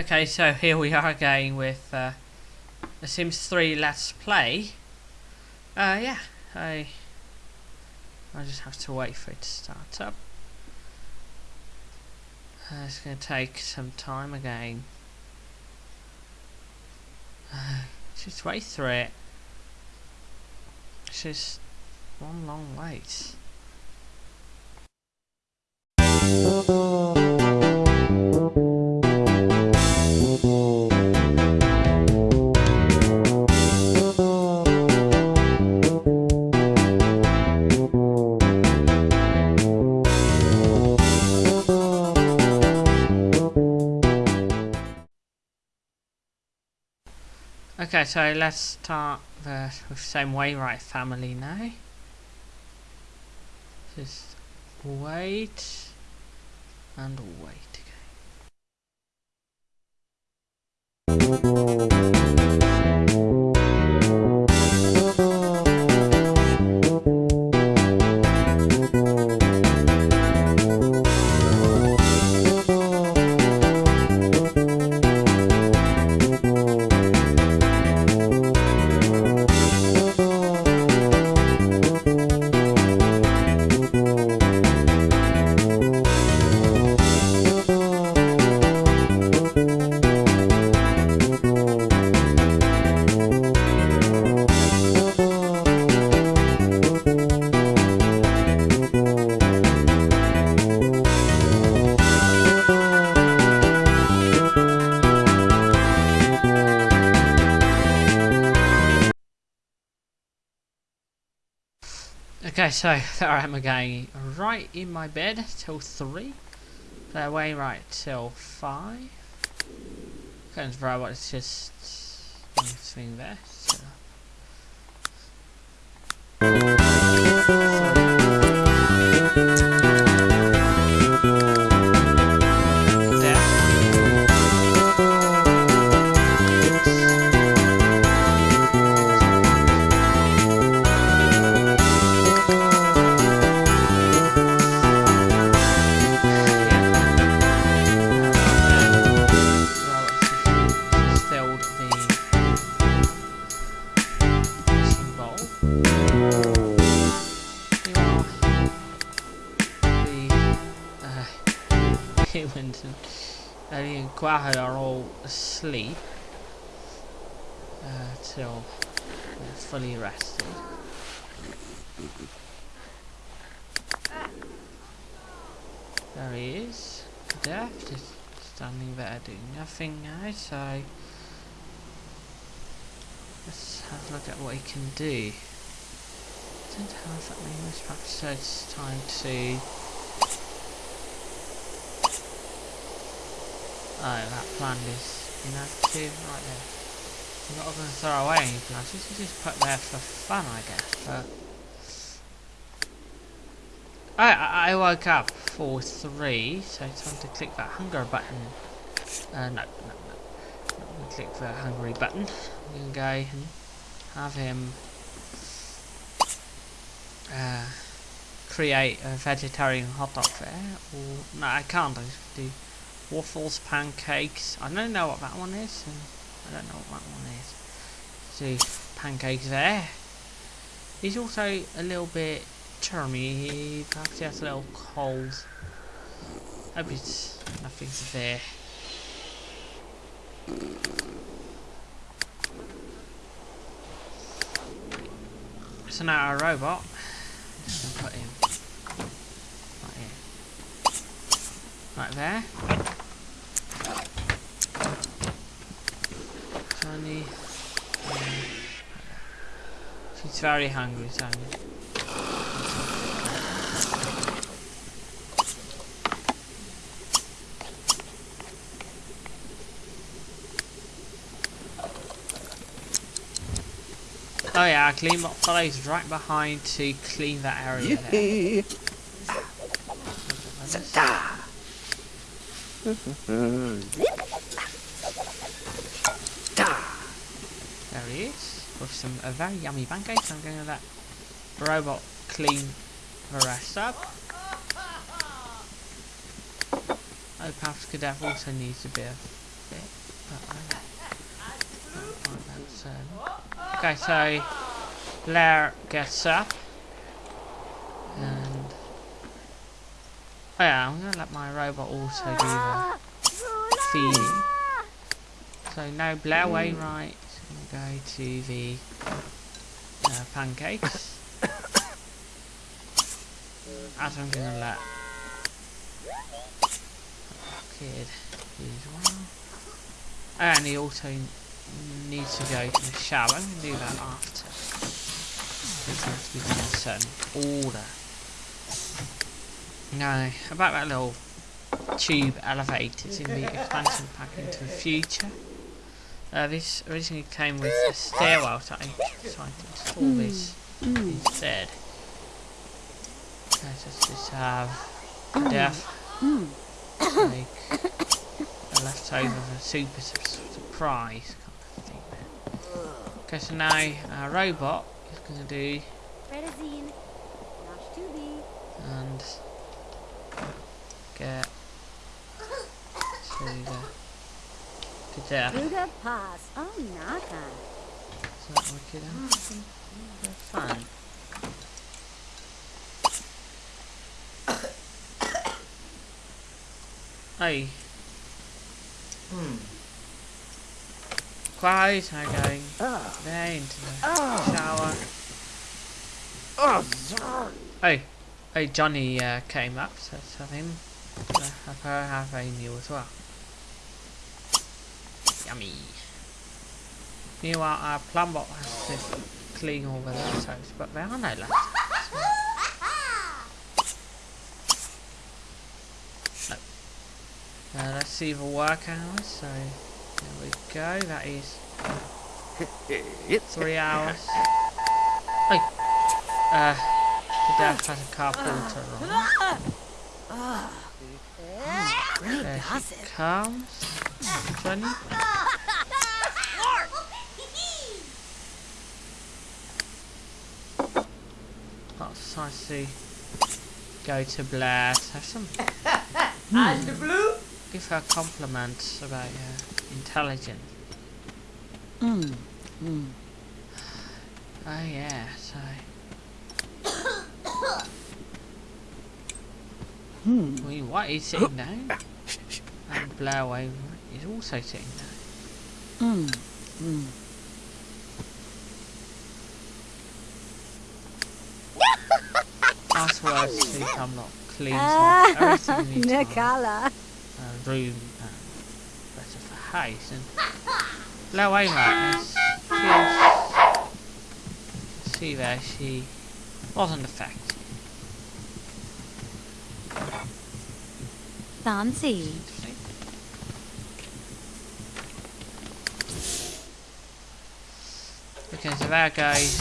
Okay, so here we are again with uh, The Sims 3 Let's Play. Uh, yeah, I I just have to wait for it to start up. Uh, it's going to take some time again. Uh, just wait through it. It's just one long wait. Okay, so let's start the with same Wainwright family now. Just wait and wait So there I am again, right in my bed till 3. That way right till 5. Couldn't very it's just anything there. So. Ellie and Quaho are all asleep uh, till fully rested. There he is, Death, just standing there doing nothing now, so let's have a look at what he can do. Don't have that many moves, perhaps so it's time to Oh, that plant is inactive right there. I'm not going to throw away any plants, this is just put there for fun I guess, but I, I woke up for three, so time to click that hunger button. Uh, no, no, no. Click the hungry button. I'm gonna go and have him uh, create a vegetarian hot dog there. Or no, I can't. I just do waffles, pancakes. I don't know what that one is, I don't know what that one is. See, pancakes there. He's also a little bit. Perhaps he has a little cold. Hope it's nothing severe. So now our robot. Put him right here. Right there. Johnny. um, Very hungry, Johnny. Oh yeah, I clean bot follows right behind to clean that area there. Yippee! Ta! Ta! There he is, some a very yummy pancakes. I'm going to let robot clean the rest up. Oh, perhaps Cadev also needs a bit of bit, but uh, I don't like that. So, um, okay, so Blair gets up, and oh yeah, I'm gonna let my robot also do the feeding. So no Blair is gonna go to the uh, pancakes. As I'm gonna let kid as well. And he also needs to go to the shower. I'm gonna do that after. It has to be in a certain order. Now, about that little tube elevator, it's in the expansion pack into the future. Uh, this originally came with a stairwell, so I decided hmm. hmm. to install this instead. Let's just, just have hmm. def like a leftover of a super su- surprise kind of thing there. Okay, so now our robot is going to do Redazine. Nash to be. and get to the Ruga pass. Oh, naka. So that we could have some some fun. Hey. Hmm. Quiet, I'm going Ah. there into the Ah. shower. Oh. Hey, hey, Johnny uh, came up, so him uh, have her have a meal as well. Yummy. Meanwhile, our plumbot has to clean all the leftovers, but there are no leftovers. So. No. Uh, let's see the work hours. So there we go. That is three hours. Hey, uh, the death has a carpenter on. There she comes. Johnny. That's nice to go to Blair have some. Blue Give her compliments about her intelligence. Mm. Mm. Oh yeah, so Hmm. I mean, what is sitting down? And Blair Wainwright is also sitting down. Mm. Mm. Last words to Camlock cleans Ah, off everything in the Nakala. uh, room and rest of the house. And Blair Wainwright is she is, see there, she wasn't affected. Fancy. Okay, so there goes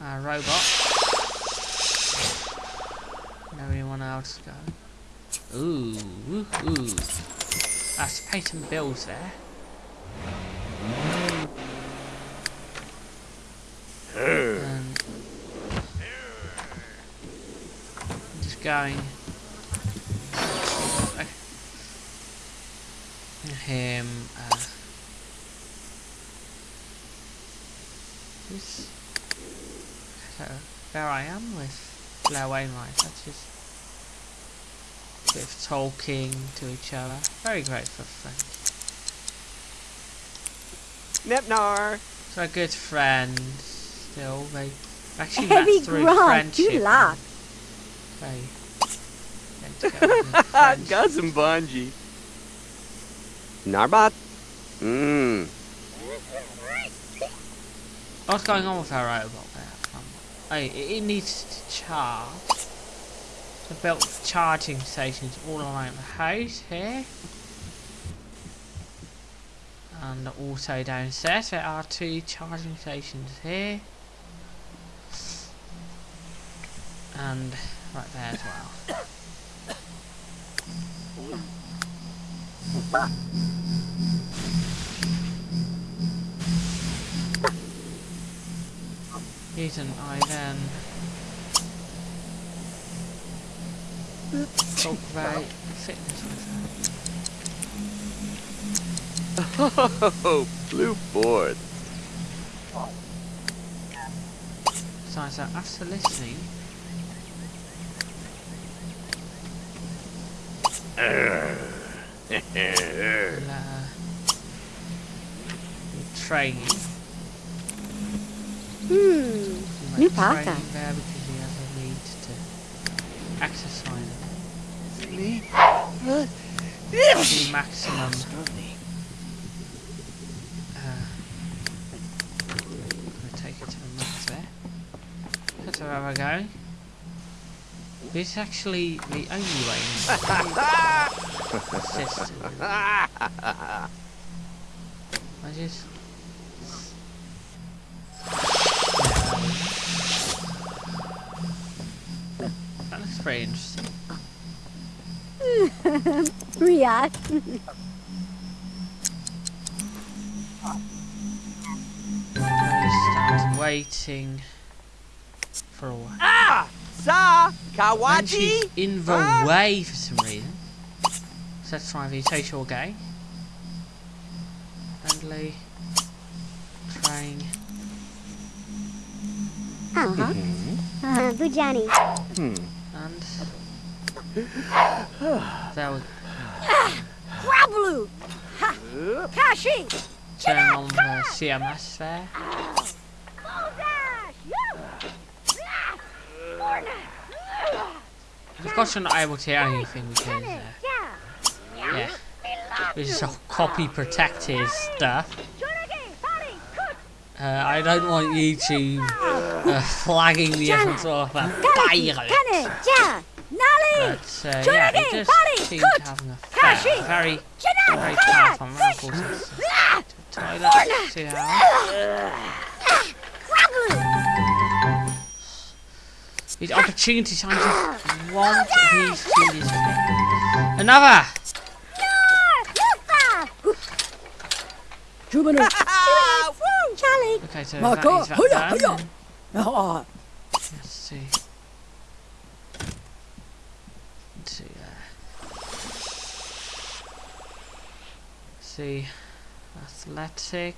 our robot. Else go. Ooh, ooh, ooh. That's pay some bills there. And just going. Him. Uh, this. So there I am with Blair Wainwright. That's just a bit of talking to each other. Very great for friends. Nepnar. So a good friend. still. They actually Heavy met through grunt, you friendship. and laugh. They came together. Got some bungee. Narbot. Mmm. What's going on with our robot there? Um, hey, it, it needs to charge. Built charging stations all around the house here. And also downstairs there are two charging stations here. And right there as well. Reason I then talk about fitness. Oh, blue board. So, so after listening, we'll, uh, training. Hmm. New might parka. training there because he has a need to exercise Sleep. The maximum. Uh, I'm take it to the max there. That's where we're going. This is actually the only way in the system. I just. Yeah. That looks very interesting. Riyadh. I stand waiting for a while. Ah! Sa! And Kawaji! she's in the Ah! way for some reason. So let's try the social game. Friendly. Train. Uh-huh. Uh, Bujani. Hmm. And we Grablu. Kashi. turn on! The CMS there. Of course you're not able to hear anything because uh, yeah, this is all copy protected stuff. Uh, I don't want YouTube uh, flagging me as some sort of But uh, yeah, it does Party, seem cook, to have an effect. Very, very Kaya. powerful miracles. Toilet, see how Grablu. these opportunities I just want these to this thing. Another! Jubanu. Charlie. Okay, so Marco, that is that done. hoya. Ah, Let's see. Let's see there. See. Athletic.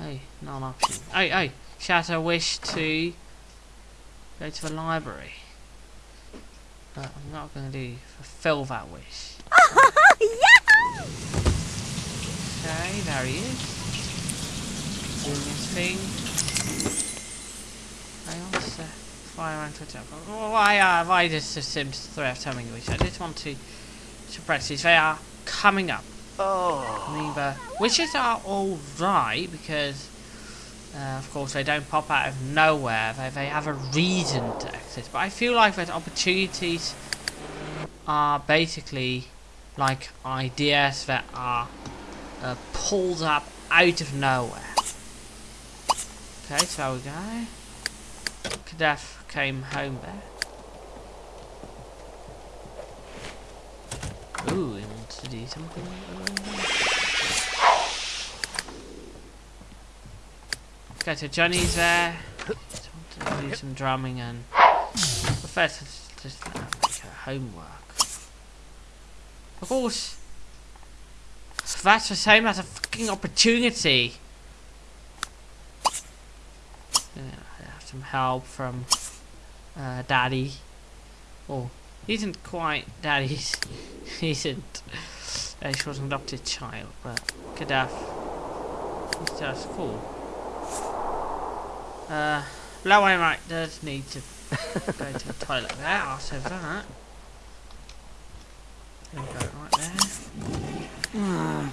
Hey, not an option. Hey, hey! Shatter wish to go to the library. But I'm not going to do fulfill that wish. yeah! Okay, there he is. Doing his thing. I also fire around Twitter. Why uh why does the Sims 3 have timing which I just want to suppress these. They are coming up. Oh. Neither wishes are alright because uh, of course they don't pop out of nowhere. They they have a reason to exist. But I feel like that opportunities are basically like ideas that are uh, pulled up out of nowhere. Okay, so we go. Kadaf came home there. Ooh, he wants to do something. Okay, so Johnny's there. Just want to do some drumming and. But first, just homework. Of course, that's the same as a fucking opportunity. Yeah, I have some help from uh, Daddy. Oh, isn't quite that he isn't. Uh, she was an adopted child, but Gaddafi. He's just cool. Uh, low right does need to go to the toilet there. After that, gonna go right there. Ah.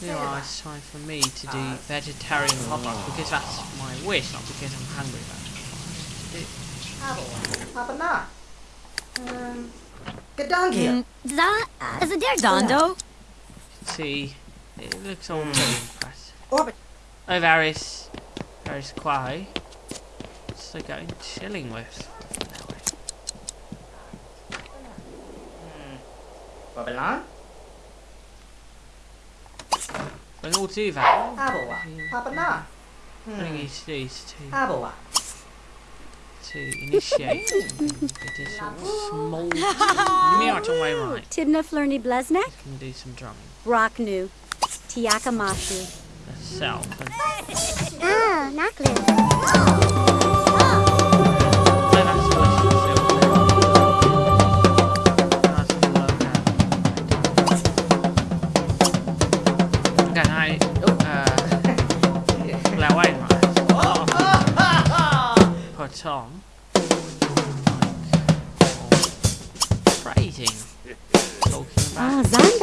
Now it's time for me to do vegetarian hot dogs because that's my wish, not because I'm hungry. That's apa na? Um, gedang here. Za. Mm, is it there, Dondo? See, it looks all hmm. very impressive. Orbit. Oh, Varys, Varys Quai. What's they going chilling with? Hmm. Babylon? Bring all two that. Abawa. Apa na? Bring hmm. these these two. Abawa. To initiate something. It is sort of small. Miniature way right. Tibna Flurny Blesnek, You can do some drumming. Rocknu, Tiakamashu. Herself. And Ah, necklace. Oh,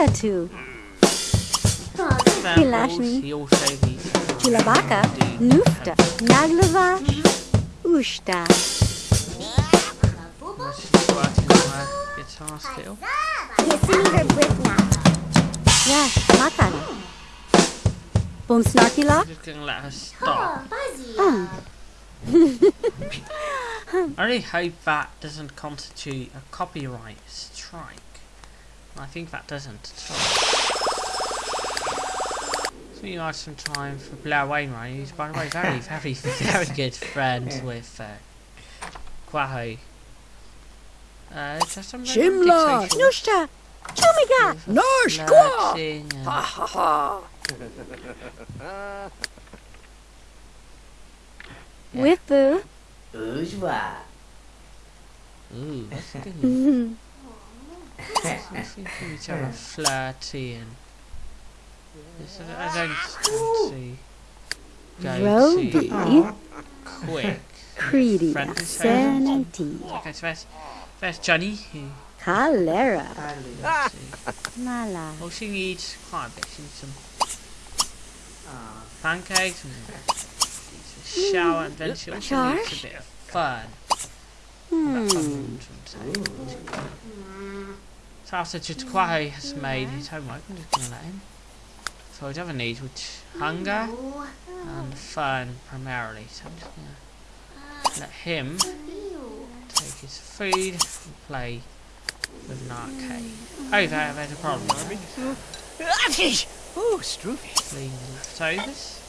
Ah, about Zandatu, samples. Lashmi. He also needs to Chilabaka, Nufta, Naglava, Ushta. She's working on her guitar still. Yes, Makan. Boom Snarky I'm Lock? just gonna let her stop. Ah, I really hope that doesn't constitute a copyright strike. I think that doesn't at all. So you have some time for Blair Wainwright, who's by the way very, very, very good friends with uh, Quaho. Uh, just some Shimla, dictation, Nushta, Chumiga, Noshkwa! flirting Ha ha ha! Yeah. Whippu. Bourgeois. Ooh, that's good. I think each other flirty and Yes, I I don't want to go Roby, quick. Creedy, Friendly Senenti, Okay, so there's, there's Johnny who Calera, let's. Mala. Oh, she needs quite a bit. She needs some pancakes and needs a shower and then she also needs a Josh? bit of fun. Hmm. So after Jitquaho has made his homework, I'm just going to let him. So his other needs, which hunger and fun primarily. So I'm just going to let him take his food and play with an arcade. Oh, there, there's a problem. Oh, Stroopy. Clean the leftovers.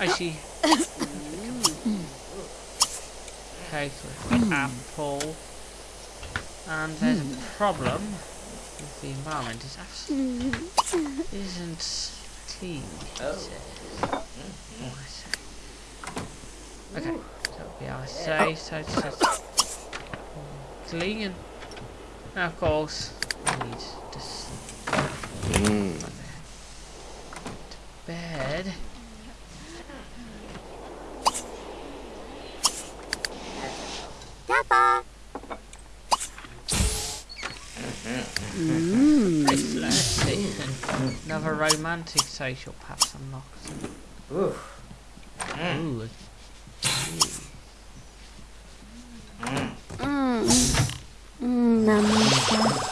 Oh, she... With the apple. And there's a problem the environment. is absolutely isn't clean. Oh, I. Okay, so it'll be our say, so it says clean. And of course, we need to s- Mm. bed. Dappa. Mmm. Another romantic social perhaps unlocked. Ooh. Ooh. Mmm. Mmm, Namaste.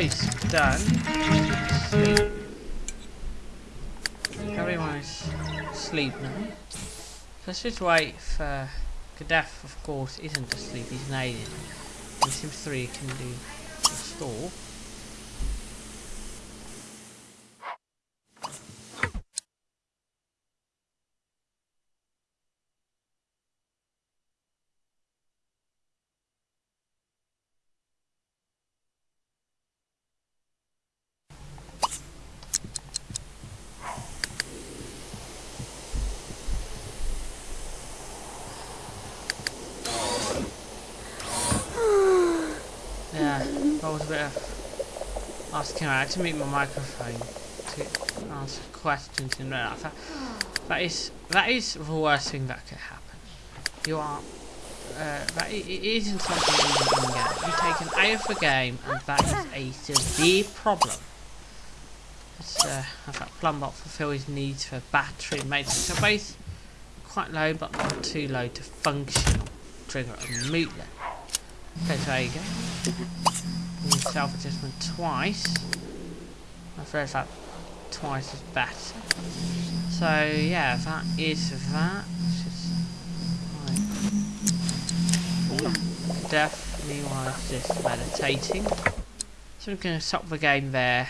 Face done. Sleep. Everyone is asleep now. So let's just wait for Gaddafi, of course, isn't asleep, he's alien. And Sims 3 can do restore. Yeah, that was a bit of asking I had to mute my microphone to answer questions and that. That, is that is the worst thing that could happen. You are uh, that i- it isn't something even in game. You take an A of the game and that is a severe problem. Let's uh, have that plumbot fulfill his needs for battery maintenance. So both quite low but not too low to function. Trigger and mute. Okay, so there you go. Use self adjustment twice. I feel that twice is better. So yeah, that is that. Just. Definitely was just meditating. So I'm gonna stop the game there.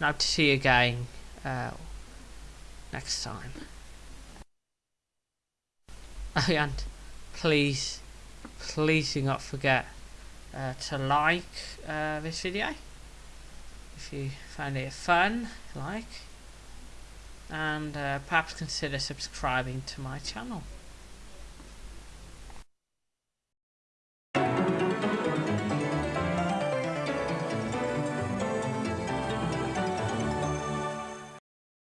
Now to see you again uh, next time. And please please do not forget uh, to like uh, this video. If you found it fun like and uh, perhaps consider subscribing to my channel